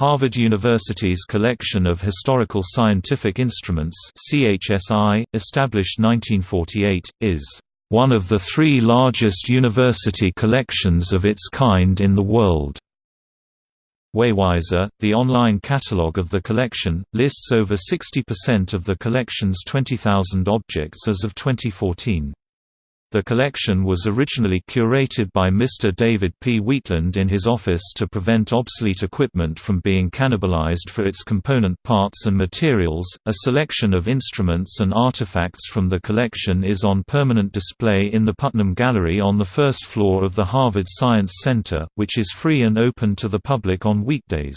Harvard University's Collection of Historical Scientific Instruments CHSI, established 1948, is one of the three largest university collections of its kind in the world. Waywiser, the online catalogue of the collection, lists over 60% of the collection's 20,000 objects as of 2014. The collection was originally curated by Mr. David P. Wheatland in his office to prevent obsolete equipment from being cannibalized for its component parts and materials. A selection of instruments and artifacts from the collection is on permanent display in the Putnam Gallery on the first floor of the Harvard Science Center, which is free and open to the public on weekdays.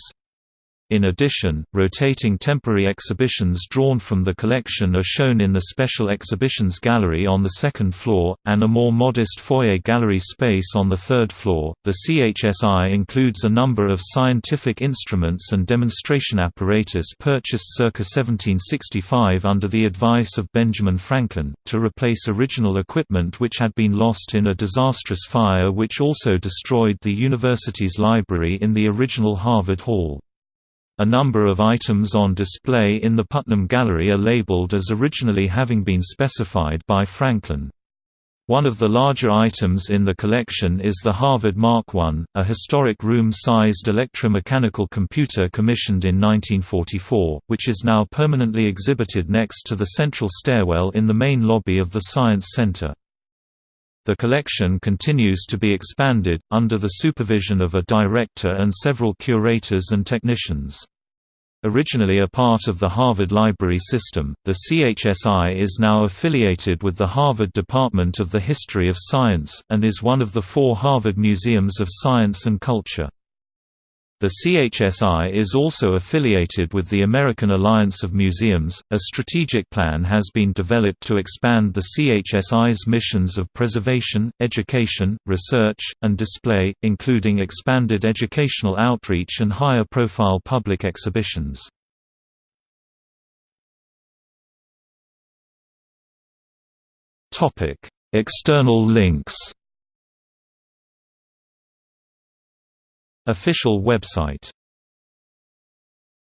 In addition, rotating temporary exhibitions drawn from the collection are shown in the Special Exhibitions Gallery on the second floor, and a more modest foyer gallery space on the third floor. The CHSI includes a number of scientific instruments and demonstration apparatus purchased circa 1765 under the advice of Benjamin Franklin, to replace original equipment which had been lost in a disastrous fire which also destroyed the university's library in the original Harvard Hall. A number of items on display in the Putnam Gallery are labeled as originally having been specified by Franklin. One of the larger items in the collection is the Harvard Mark I, a historic room-sized electromechanical computer commissioned in 1944, which is now permanently exhibited next to the central stairwell in the main lobby of the Science Center. The collection continues to be expanded, under the supervision of a director and several curators and technicians. Originally a part of the Harvard Library System, the CHSI is now affiliated with the Harvard Department of the History of Science, and is one of the four Harvard Museums of Science and Culture. The CHSI is also affiliated with the American Alliance of Museums. A strategic plan has been developed to expand the CHSI's missions of preservation, education, research, and display, including expanded educational outreach and higher profile public exhibitions. External links Official website